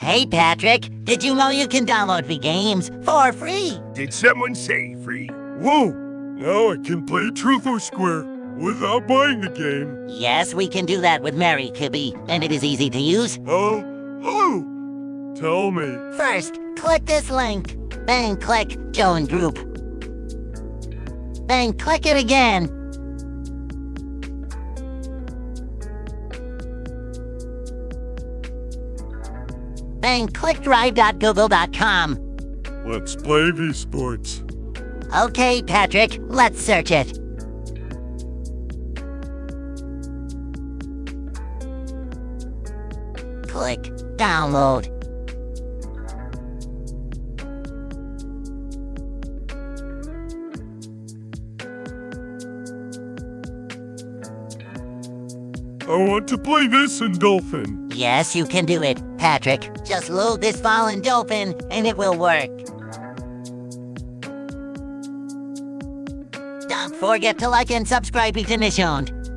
Hey, Patrick, did you know you can download the games for free? Did someone say free? Whoa! Now I can play Truth or Square without buying the game. Yes, we can do that with Mary Kibby, and it is easy to use. Oh, oh! Tell me. First, click this link. Then click Join Group. Then click it again. Then click drive.google.com. Let's play V Sports. Okay, Patrick, let's search it. Click download. I want to play this in Dolphin. Yes, you can do it, Patrick. Just load this file in Dolphin and it will work. Don't forget to like and subscribe to Nishoned.